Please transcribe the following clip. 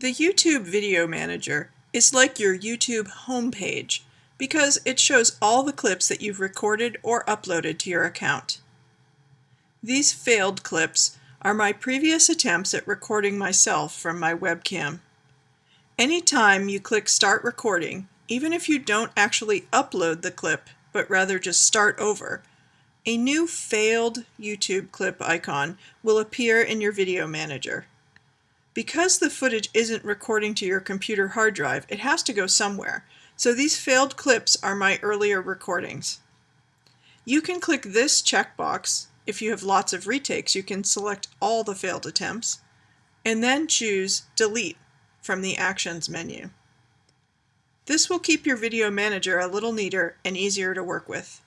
The YouTube Video Manager is like your YouTube homepage because it shows all the clips that you've recorded or uploaded to your account. These failed clips are my previous attempts at recording myself from my webcam. Anytime you click Start Recording, even if you don't actually upload the clip but rather just start over, a new failed YouTube clip icon will appear in your video manager. Because the footage isn't recording to your computer hard drive, it has to go somewhere. So these failed clips are my earlier recordings. You can click this checkbox. If you have lots of retakes, you can select all the failed attempts and then choose Delete from the Actions menu. This will keep your video manager a little neater and easier to work with.